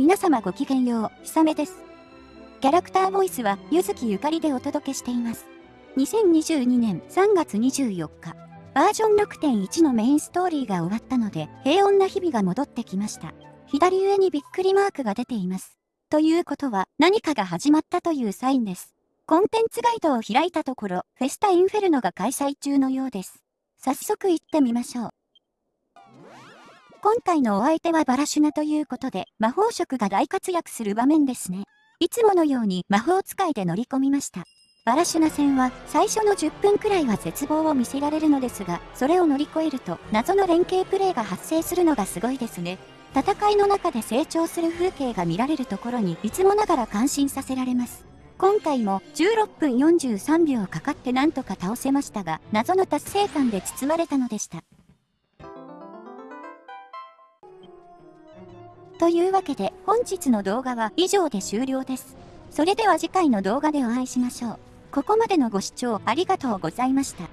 皆様ごきげんよう、ひさめです。キャラクターボイスは、ゆずきゆかりでお届けしています。2022年3月24日、バージョン6.1のメインストーリーが終わったので、平穏な日々が戻ってきました。左上にびっくりマークが出ています。ということは、何かが始まったというサインです。コンテンツガイドを開いたところ、フェスタインフェルノが開催中のようです。早速行ってみましょう。今回のお相手はバラシュナということで、魔法色が大活躍する場面ですね。いつものように魔法使いで乗り込みました。バラシュナ戦は最初の10分くらいは絶望を見せられるのですが、それを乗り越えると謎の連携プレイが発生するのがすごいですね。戦いの中で成長する風景が見られるところにいつもながら感心させられます。今回も16分43秒かかってなんとか倒せましたが、謎の達成感で包まれたのでした。というわけで本日の動画は以上で終了です。それでは次回の動画でお会いしましょう。ここまでのご視聴ありがとうございました。